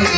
I'm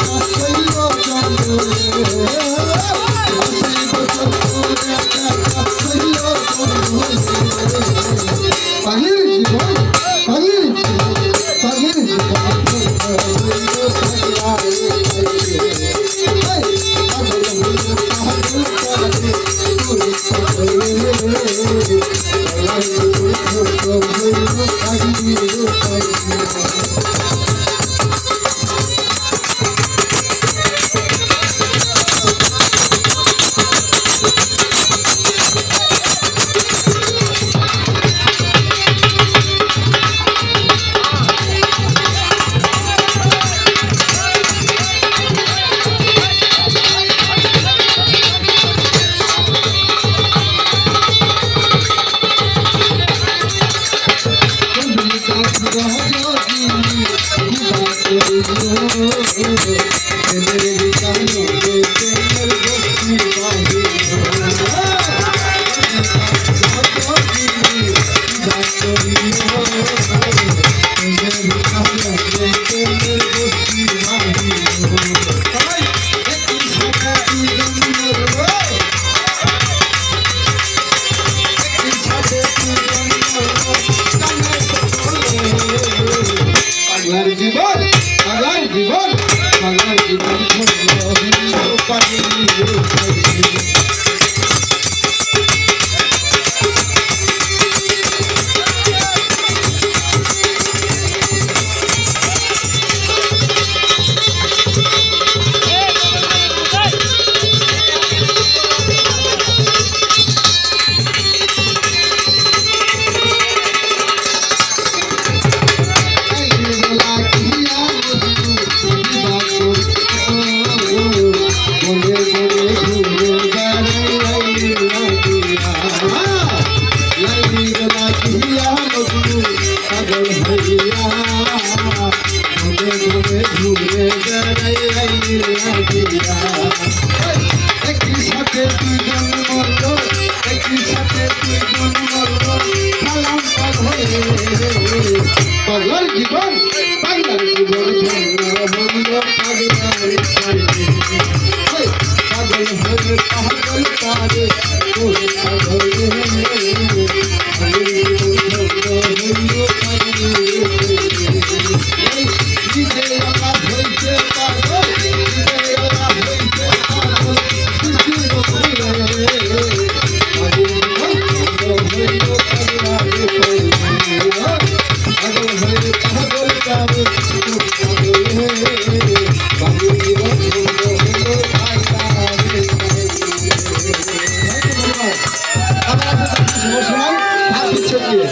একই সাথে দুজন মরল একই সাথে দুজন মরল সালাম পাগল পাগল জীবন পাগলার জীবন ধন্য পাগলার পাগল পাগল পাগল পারে